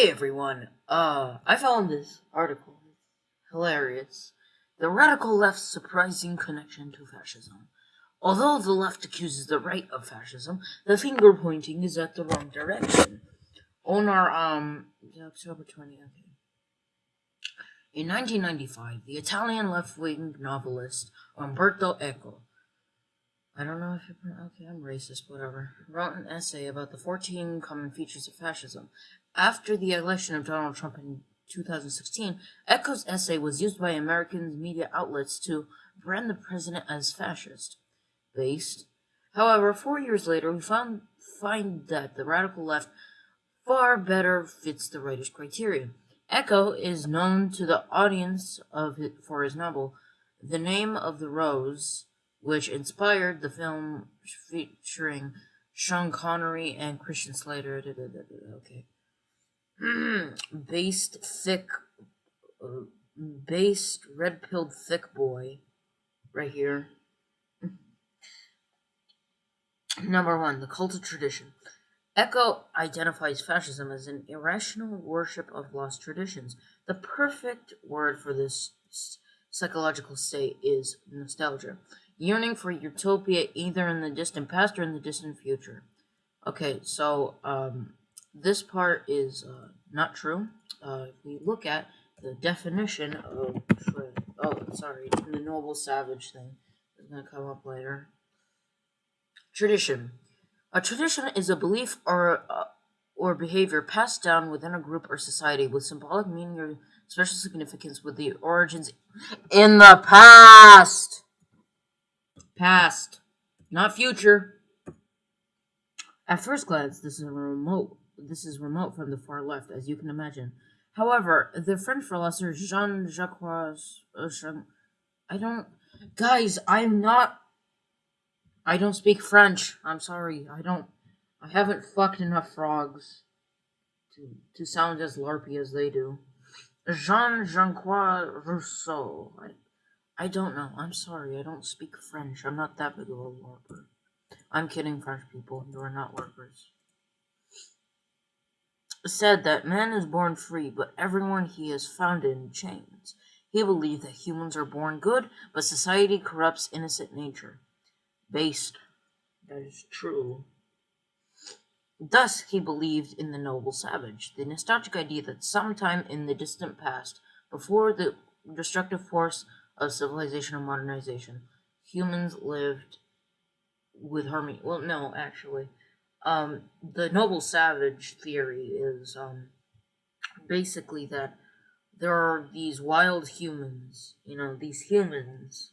Hey everyone, uh, I found this article. Hilarious. The radical left's surprising connection to fascism. Although the left accuses the right of fascism, the finger pointing is at the wrong direction. On our, um, October 20th. Okay. In 1995, the Italian left-wing novelist Umberto Eco I don't know if you're okay. I'm racist. Whatever. Wrote an essay about the 14 common features of fascism. After the election of Donald Trump in 2016, Eco's essay was used by American media outlets to brand the president as fascist. Based. However, four years later, we found find that the radical left far better fits the writer's criteria. Echo is known to the audience of it for his novel The Name of the Rose which inspired the film featuring Sean Connery and Christian Slater. Okay. Based thick, uh, based red pilled thick boy, right here. Number one, the cult of tradition. Eco identifies fascism as an irrational worship of lost traditions. The perfect word for this psychological state is nostalgia yearning for utopia either in the distant past or in the distant future. Okay, so um, this part is uh, not true. Uh, if we look at the definition of oh, sorry, the noble savage thing is going to come up later. Tradition. A tradition is a belief or uh, or behavior passed down within a group or society with symbolic meaning or special significance with the origins in the past. Past, not future. At first glance, this is a remote. This is remote from the far left, as you can imagine. However, the French philosopher Jean Jacques, uh, Jean, I don't, guys, I'm not. I don't speak French. I'm sorry. I don't. I haven't fucked enough frogs to to sound as larpy as they do. Jean Jacques Rousseau. I, I don't know. I'm sorry. I don't speak French. I'm not that big of a LARPer. I'm kidding, French people. You are not LARPers. Said that man is born free, but everyone he is found in chains. He believed that humans are born good, but society corrupts innocent nature. Based. That is true. Thus, he believed in the noble savage, the nostalgic idea that sometime in the distant past, before the destructive force of civilization and modernization. Humans lived with harmony. Well, no, actually. Um, the noble savage theory is um, basically that there are these wild humans, you know, these humans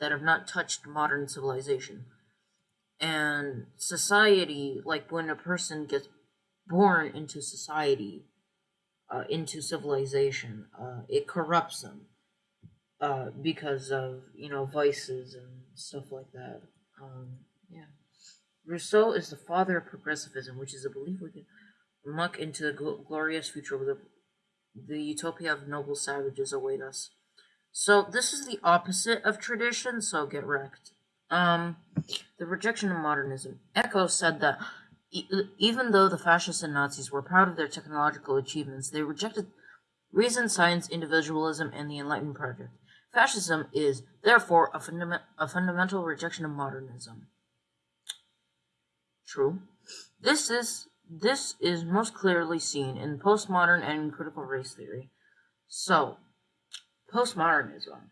that have not touched modern civilization. And society, like when a person gets born into society, uh, into civilization, uh, it corrupts them uh, because of you know vices and stuff like that. Um, yeah, Rousseau is the father of progressivism, which is a belief we can muck into the gl- glorious future where the the utopia of noble savages await us. So this is the opposite of tradition. So get wrecked. Um, the rejection of modernism. Eco said that e- even though the fascists and Nazis were proud of their technological achievements, they rejected reason, science, individualism, and the Enlightenment project. Fascism is, therefore, a, fundament, a fundamental rejection of modernism. True. This is this is most clearly seen in postmodern and critical race theory. So, postmodernism.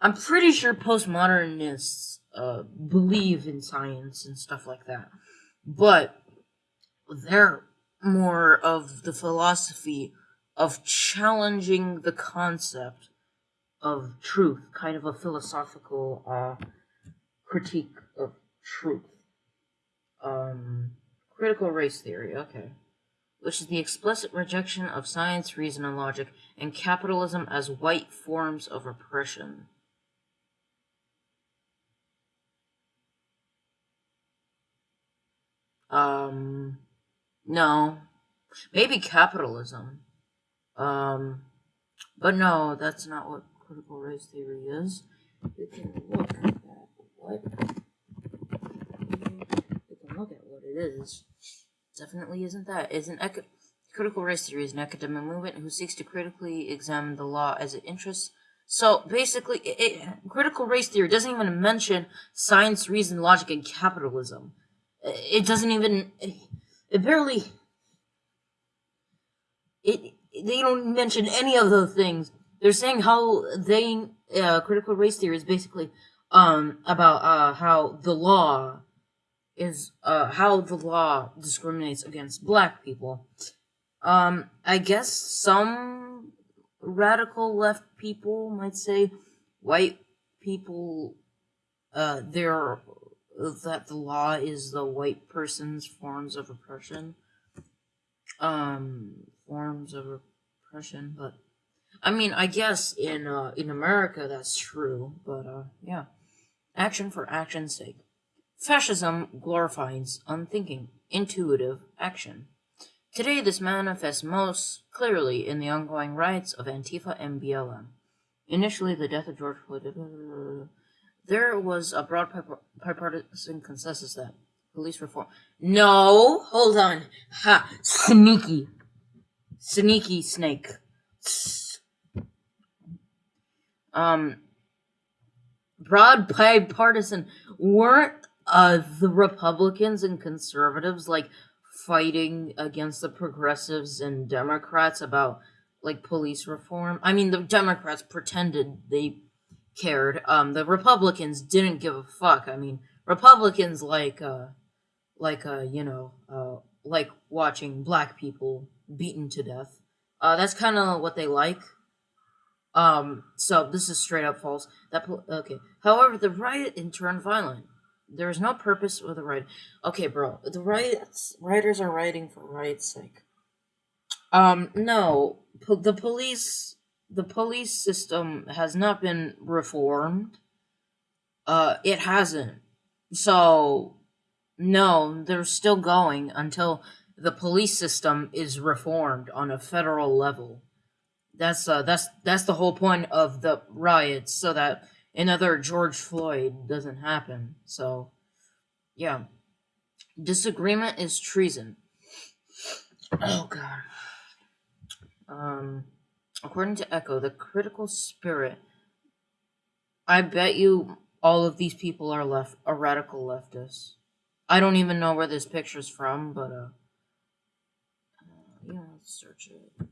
I'm pretty sure postmodernists uh, believe in science and stuff like that, but they're more of the philosophy of challenging the concept of truth, kind of a philosophical uh, critique of truth. Um, critical race theory, okay. Which is the explicit rejection of science, reason, and logic, and capitalism as white forms of oppression. Um, no. Maybe capitalism. Um, but no, that's not what critical race theory is. Can look at what look at what it is. Definitely isn't that. Isn't eco Critical race theory is an academic movement who seeks to critically examine the law as it interests. So basically, it, it, critical race theory doesn't even mention science, reason, logic, and capitalism. It doesn't even. It barely. It they don't mention any of those things. They're saying how they uh, critical race theory is basically um about uh how the law is uh how the law discriminates against black people. Um, I guess some radical left people might say white people uh they're that the law is the white person's forms of oppression. Um, forms of oppression, but I mean, I guess in uh, in America that's true, but uh, yeah, action for action's sake. Fascism glorifies unthinking, intuitive action. Today, this manifests most clearly in the ongoing riots of Antifa and BLM. Initially, the death of George Floyd. There was a broad bipartisan consensus that police reform. No, hold on. Ha, sneaky, sneaky snake. Um, broad bipartisan weren't uh the Republicans and conservatives like fighting against the progressives and Democrats about like police reform. I mean, the Democrats pretended they cared. Um, the Republicans didn't give a fuck. I mean, Republicans like, uh, like, uh, you know, uh, like watching black people beaten to death. Uh, that's kind of what they like. Um, so this is straight up false. That okay. However, the riot in turned violent. There is no purpose with the riot. Okay, bro. The riots, writers are writing for riot's sake. Um, no. Po the police the police system has not been reformed. Uh, it hasn't. So, no, they're still going until the police system is reformed on a federal level. That's uh, that's that's the whole point of the riots, so that another George Floyd doesn't happen. So, yeah, disagreement is treason. Oh God. Um. According to Eco, the critical spirit. I bet you all of these people are left are radical leftists. I don't even know where this picture's from, but uh, uh yeah, let's search it.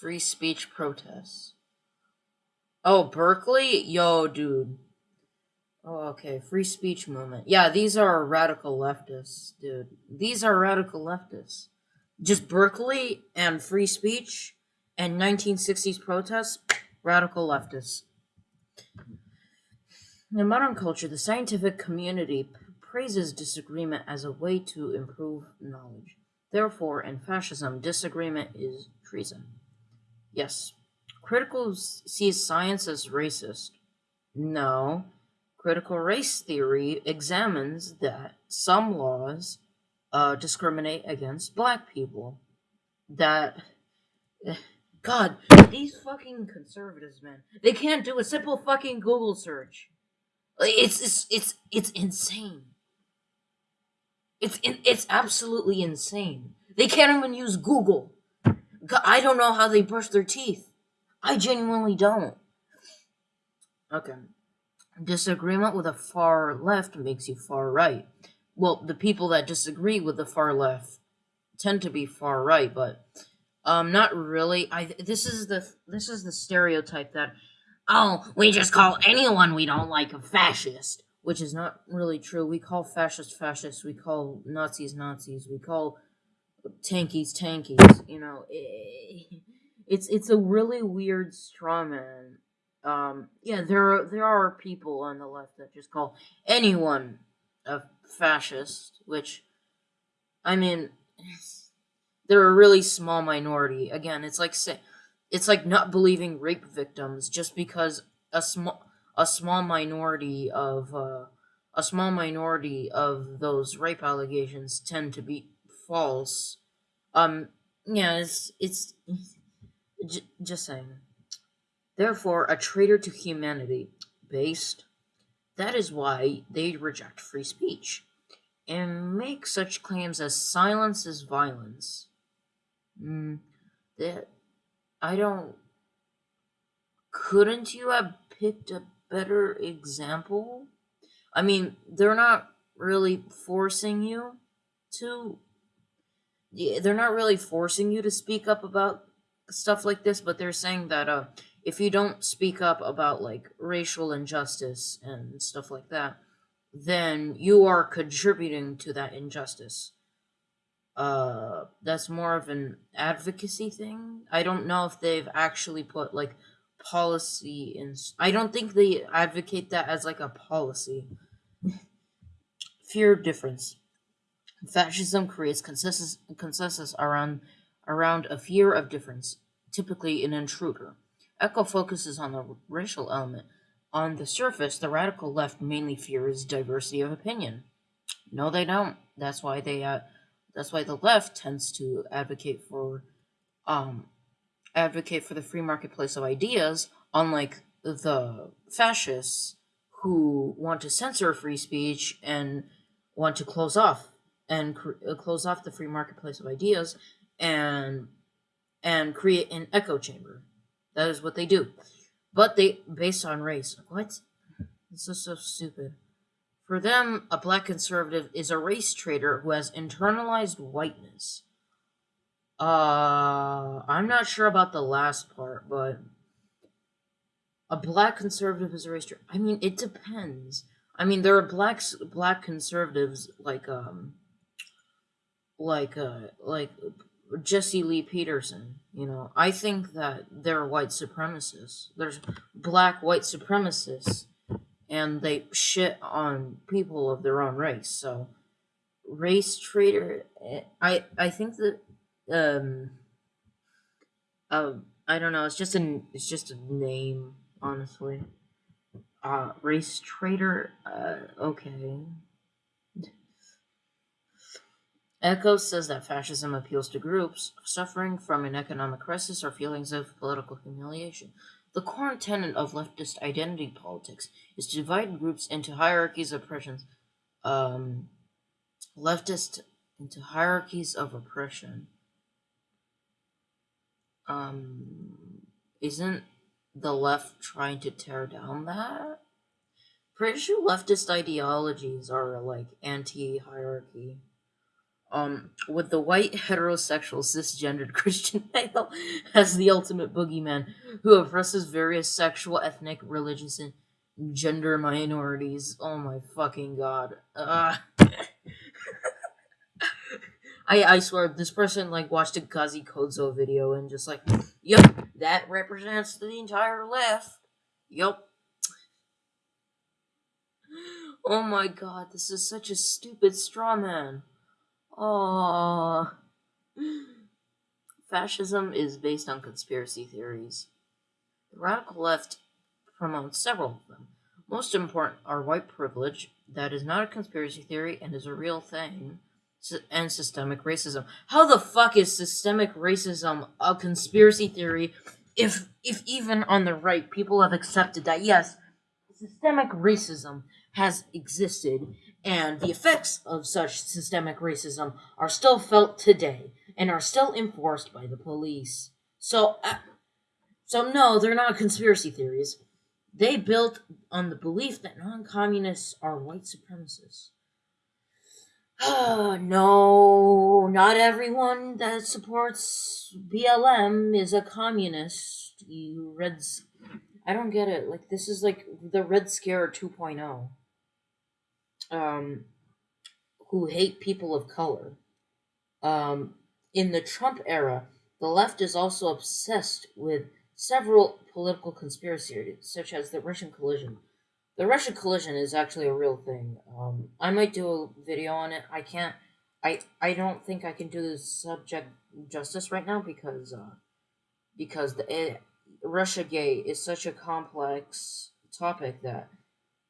Free speech protests. Oh, Berkeley? Yo, dude. Oh, okay. Free speech movement. Yeah, these are radical leftists, dude. These are radical leftists. Just Berkeley and free speech and 1960s protests, radical leftists. In modern culture, the scientific community praises disagreement as a way to improve knowledge. Therefore, in fascism, disagreement is treason. Yes. Critical sees science as racist. No. Critical race theory examines that some laws uh, discriminate against black people. That. God, these fucking conservatives, man. They can't do a simple fucking Google search. It's it's it's it's insane. It's it's absolutely insane. They can't even use Google. I don't know how they brush their teeth. I genuinely don't. Okay. Disagreement with the far left makes you far right. Well, the people that disagree with the far left tend to be far right, but um not really. I this is the this is the stereotype that oh, we just call anyone we don't like a fascist, which is not really true. We call fascists fascists. We call Nazis Nazis. We call tankies tankies. You know, it's it's a really weird straw man. Um, yeah, there are there are people on the left that just call anyone a fascist, which, I mean, they're a really small minority. Again, it's like say it's like not believing rape victims just because a small a small minority of uh, a small minority of those rape allegations tend to be false. Um, yeah, it's it's j- just saying. Therefore, a traitor to humanity, based. That is why they reject free speech and make such claims as silence is violence. Mm, that I don't. Couldn't you have picked a better example? I mean, they're not really forcing you to. They're not really forcing you to speak up about stuff like this, but they're saying that uh, if you don't speak up about like racial injustice and stuff like that, then you are contributing to that injustice. Uh, that's more of an advocacy thing. I don't know if they've actually put like policy in. I don't think they advocate that as like a policy. Fear of difference. Fascism creates consensus consensus around around a fear of difference, typically an intruder. Eco focuses on the racial element. On the surface, the radical left mainly fears diversity of opinion. No, they don't. That's why they uh, that's why the left tends to advocate for um advocate for the free marketplace of ideas, unlike the fascists who want to censor free speech and want to close off and uh, close off the free marketplace of ideas and and create an echo chamber. That is what they do. But they based on race. What? This is so stupid. For them, a black conservative is a race traitor who has internalized whiteness. Uh, I'm not sure about the last part, but a black conservative is a race traitor. I mean, it depends. I mean, there are blacks, black conservatives like um, like uh, like Jesse Lee Peterson. You know, I think that they're white supremacists. There's black white supremacists and they shit on people of their own race. So, race traitor, eh, I I think that um, uh, I don't know. It's just an it's just a name, honestly. Uh, race traitor. Uh, okay. Eco says that fascism appeals to groups suffering from an economic crisis or feelings of political humiliation. The core tenet of leftist identity politics is to divide groups into hierarchies of oppression. Um, leftist into hierarchies of oppression. Um, isn't the left trying to tear down that? Pretty sure leftist ideologies are like anti-hierarchy um, with the white heterosexual cisgendered Christian male as the ultimate boogeyman who oppresses various sexual, ethnic, religious, and gender minorities. Oh my fucking god. Uh. I I swear this person like watched a Kazi Kozo video and just like, yep, that represents the entire left. Yep. Oh my god, this is such a stupid straw man. Oh. Fascism is based on conspiracy theories. The radical left promotes several of them. Most important are white privilege, that is not a conspiracy theory and is a real thing, and systemic racism. How the fuck is systemic racism a conspiracy theory if if even on the right people have accepted that yes, systemic racism has existed and the effects of such systemic racism are still felt today and are still enforced by the police. So, uh, so no, they're not conspiracy theories. They built on the belief that non-communists are white supremacists. no, not everyone that supports BLM is a communist. You Reds, I don't get it. Like this is like the Red Scare 2.0 um, who hate people of color. Um, in the Trump era, the left is also obsessed with several political conspiracies, such as the Russian collusion. The Russian collusion is actually a real thing. Um, I might do a video on it. I can't. I I don't think I can do the subject justice right now because uh, because the it, Russia Gate is such a complex topic that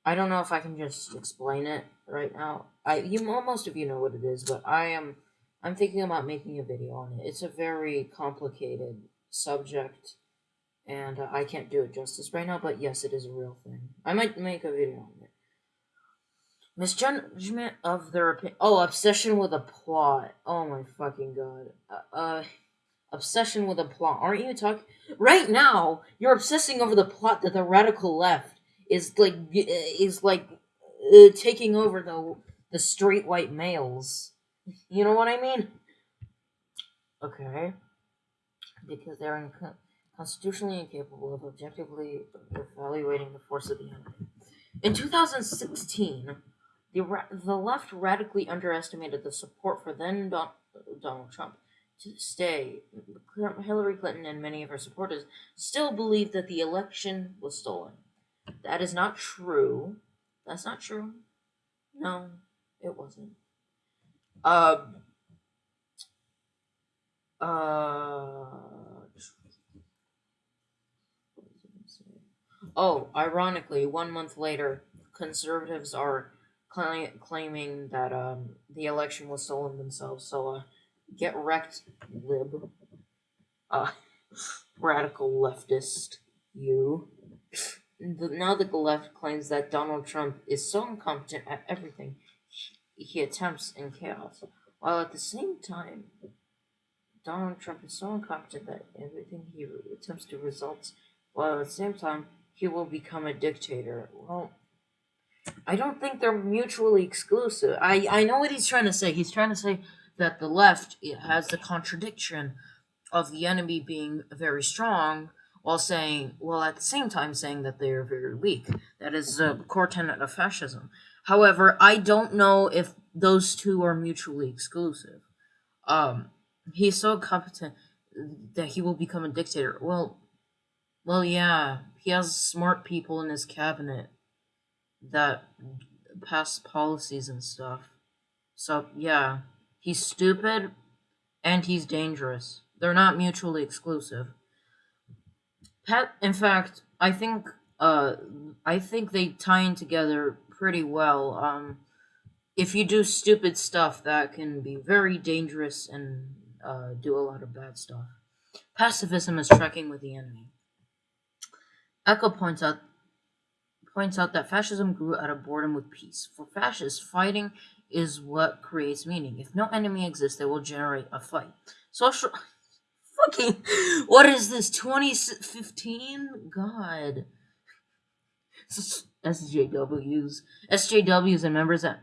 I don't know if I can just explain it right now. I you most of you know what it is, but I am I'm thinking about making a video on it. It's a very complicated subject, and uh, I can't do it justice right now. But yes, it is a real thing. I might make a video on it. Misjudgment of their opinion. Oh, obsession with a plot. Oh my fucking god. Uh, uh obsession with a plot. Aren't you talking right now? You're obsessing over the plot that the radical left is like is like uh, taking over the the straight white males. You know what I mean? Okay. Because they're constitutionally incapable of objectively evaluating the force of the enemy. In 2016, the, ra- the left radically underestimated the support for then Don- Donald Trump. To day, Hillary Clinton and many of her supporters still believe that the election was stolen. That is not true. That's not true. No, it wasn't. Um. Uh. Oh, ironically, one month later, conservatives are cl- claiming that um, the election was stolen themselves. So, uh, get wrecked, lib. Uh, radical leftist, you. Now the left claims that Donald Trump is so incompetent at everything, he attempts in chaos, while at the same time, Donald Trump is so incompetent that everything he attempts to results, while at the same time, he will become a dictator. Well, I don't think they're mutually exclusive. I, I know what he's trying to say. He's trying to say that the left has the contradiction of the enemy being very strong while saying, well, at the same time saying that they are very weak. That is a core tenet of fascism. However, I don't know if those two are mutually exclusive. Um, he's so competent that he will become a dictator. Well, well, yeah, he has smart people in his cabinet that pass policies and stuff. So, yeah, he's stupid and he's dangerous. They're not mutually exclusive. Pat, in fact, I think uh, I think they tie in together pretty well. Um, if you do stupid stuff, that can be very dangerous and uh, do a lot of bad stuff. Pacifism is trekking with the enemy. Eco points out points out that fascism grew out of boredom with peace. For fascists, fighting is what creates meaning. If no enemy exists, they will generate a fight. Social what is this 2015 god SJWs, SJWs, and members that.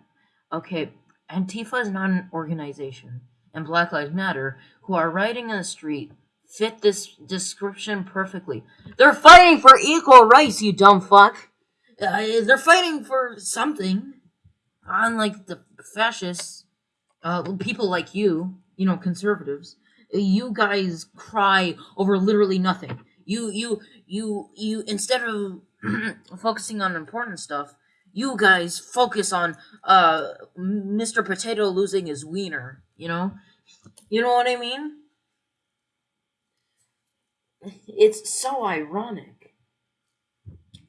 Okay, Antifa is not an organization, and Black Lives Matter, who are riding in the street, fit this description perfectly. They're fighting for equal rights, you dumb fuck. Uh, they're fighting for something. Unlike the fascists, uh, people like you, you know, conservatives, you guys cry over literally nothing. You, you, you, you, instead of focusing on important stuff, you guys focus on uh Mr. Potato losing his wiener, you know? You know what I mean? It's so ironic.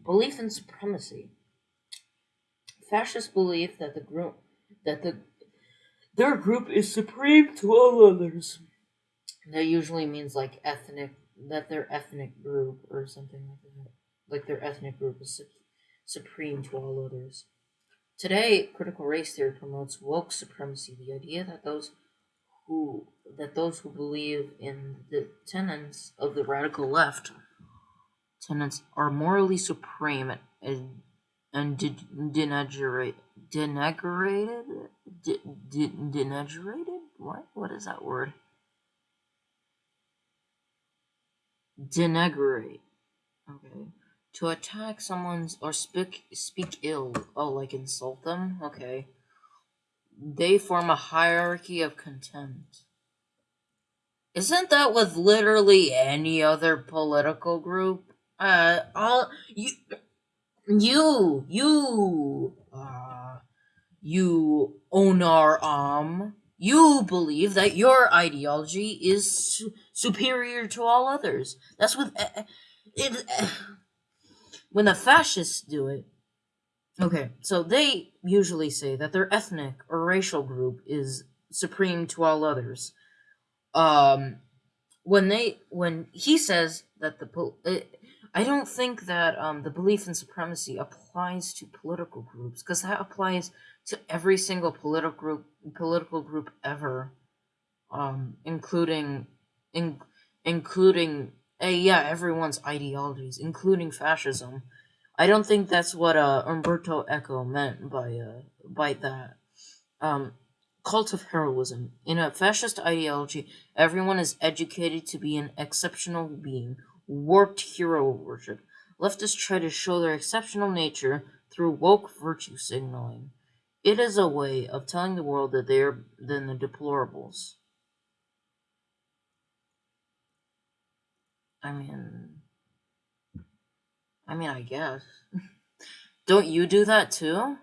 Belief in supremacy. Fascists believe that the group that the their group is supreme to all others. That usually means like ethnic that their ethnic group or something like that. Like their ethnic group is su- supreme to all others. Today, critical race theory promotes woke supremacy, the idea that those who that those who believe in the tenets of the radical left tenets are morally supreme and and de- denaturate denagrated de- de- what? What is that word denagrate okay to attack someone's or speak speak ill. Oh, like insult them? Okay. They form a hierarchy of contempt. Isn't that with literally any other political group? Uh, all you, you, you, uh, you own our arm. You believe that your ideology is su- superior to all others. That's what uh, it. Uh, when the fascists do it, okay, so they usually say that their ethnic or racial group is supreme to all others. Um, when they when he says that the it, I don't think that um, the belief in supremacy applies to political groups because that applies to every single political group political group ever, um, including in, including uh, yeah everyone's ideologies, including fascism. I don't think that's what uh, Umberto Eco meant by uh, by that. Um, cult of heroism. In a fascist ideology, everyone is educated to be an exceptional being warped hero worship. Leftists try to show their exceptional nature through woke virtue signaling. It is a way of telling the world that they are than the deplorables. I mean, I mean, I guess. don't you do that too?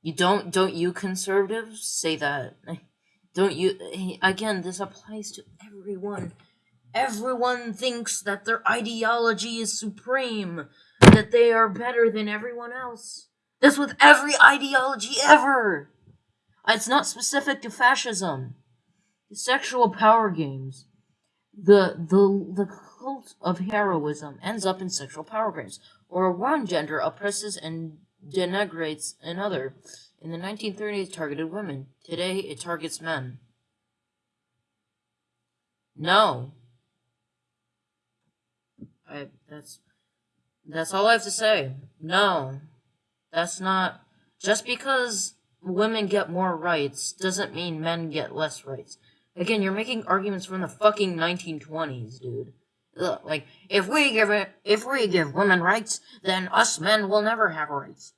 You don't, don't you conservatives say that? Don't you, again, this applies to everyone. Everyone thinks that their ideology is supreme, that they are better than everyone else. That's with every ideology ever. It's not specific to fascism. The sexual power games. The the the cult of heroism ends up in sexual power games, or one gender oppresses and denigrates another. In the 1930s, targeted women. Today, it targets men. No, I that's that's all I have to say. No. That's not just because women get more rights doesn't mean men get less rights. Again, you're making arguments from the fucking 1920s, dude. Ugh, like if we give it, if we give women rights, then us men will never have rights.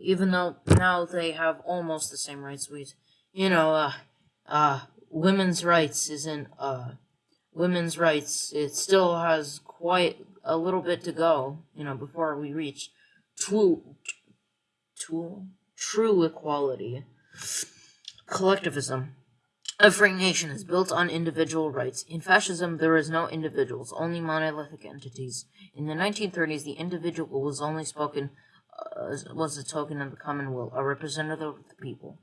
Even though now they have almost the same rights we, you know, uh, uh, women's rights isn't uh, women's rights. It still has quite a little bit to go, you know, before we reach true, true, true equality. Collectivism. A free nation is built on individual rights. In fascism, there is no individuals, only monolithic entities. In the 1930s, the individual was only spoken uh, was a token of the common will, a representative of the people.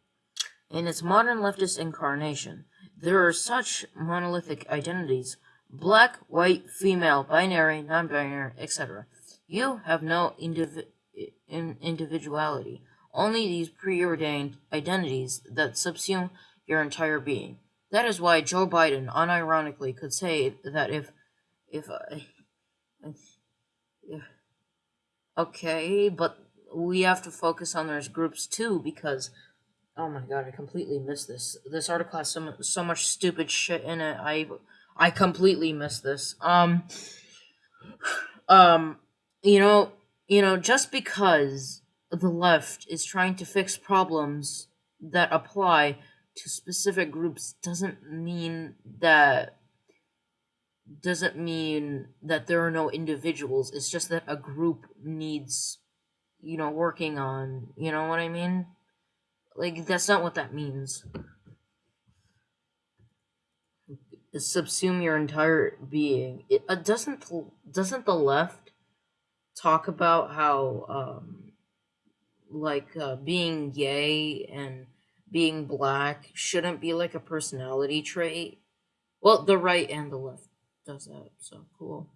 In its modern leftist incarnation, there are such monolithic identities black, white, female, binary, non-binary, etc. You have no indiv in individuality, only these preordained identities that subsume your entire being. That is why Joe Biden unironically could say that if if uh, okay, but we have to focus on those groups too because oh my god, I completely missed this. This article has so, so much stupid shit in it. I I completely missed this. Um, um, you know, you know, just because the left is trying to fix problems that apply to specific groups doesn't mean that doesn't mean that there are no individuals. It's just that a group needs, you know, working on. You know what I mean? Like that's not what that means subsume your entire being. It uh, doesn't doesn't the left talk about how um like uh, being gay and being black shouldn't be like a personality trait? Well, the right and the left does that. So cool.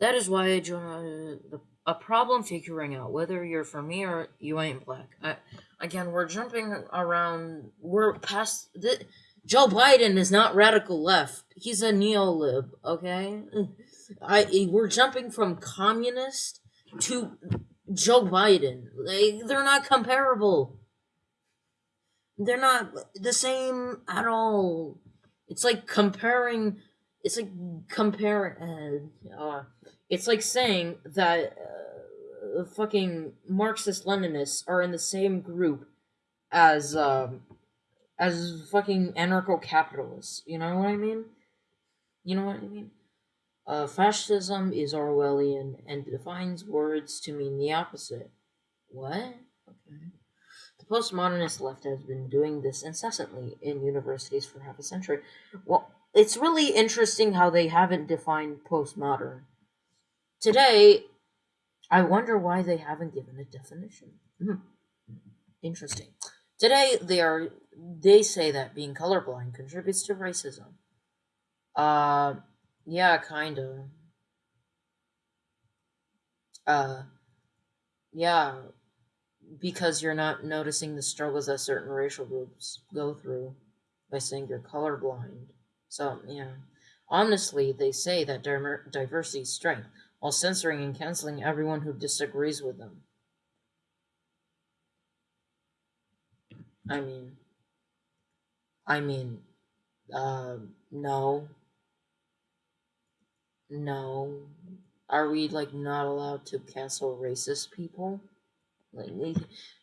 That is why I uh, a problem figuring out whether you're for me or you ain't black. I, again, we're jumping around. We're past the Joe Biden is not radical left. He's a neo-lib, okay? I we're jumping from communist to Joe Biden. They they're not comparable. They're not the same at all. It's like comparing it's like comparing uh, uh, it's like saying that uh, fucking Marxist Leninists are in the same group as um as fucking anarcho capitalists. You know what I mean? You know what I mean? Uh, fascism is Orwellian and defines words to mean the opposite. What? Okay. The postmodernist left has been doing this incessantly in universities for half a century. Well, it's really interesting how they haven't defined postmodern. Today, I wonder why they haven't given a definition. Hmm. Interesting. Today, they are they say that being colorblind contributes to racism. Uh, yeah, kind of. Uh, yeah, because you're not noticing the struggles that certain racial groups go through by saying you're colorblind. So, yeah. Honestly, they say that diversity is strength, while censoring and canceling everyone who disagrees with them. I mean, I mean, uh, no. No. Are we, like, not allowed to cancel racist people? Like,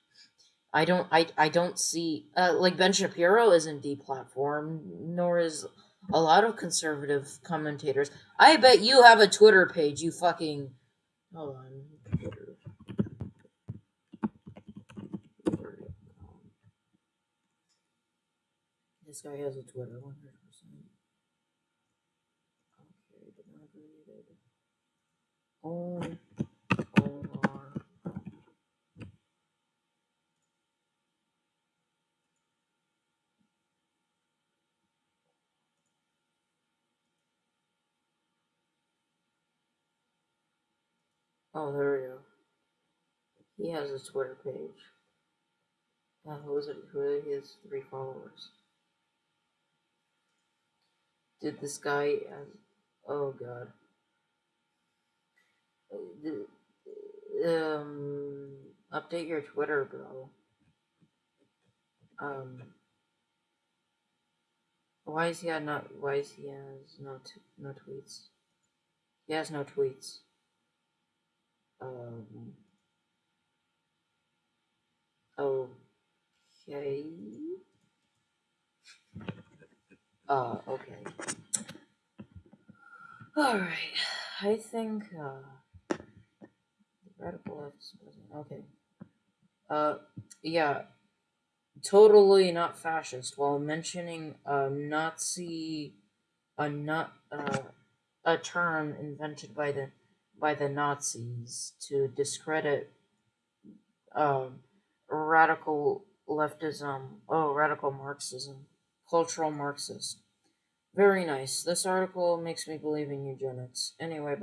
I don't, I, I don't see, uh, like, Ben Shapiro isn't deplatformed, nor is a lot of conservative commentators. I bet you have a Twitter page, you fucking. Hold on. This guy has a Twitter, 100%. Okay, did not read it. Oh, or. Oh, there we go. He has a Twitter page. Uh, it? He has three followers. Did this guy? Oh God. Uh, Um, update your Twitter, bro. Um, why is he had not? Why is he has no no tweets? He has no tweets. Um. Okay. Uh, okay. Alright. I think, uh. Radical left. Okay. Uh, yeah. Totally not fascist while mentioning a Nazi. A not. Uh, a term invented by the by the Nazis to discredit um, radical leftism, oh, radical Marxism, cultural Marxist. Very nice. This article makes me believe in eugenics. Anyway.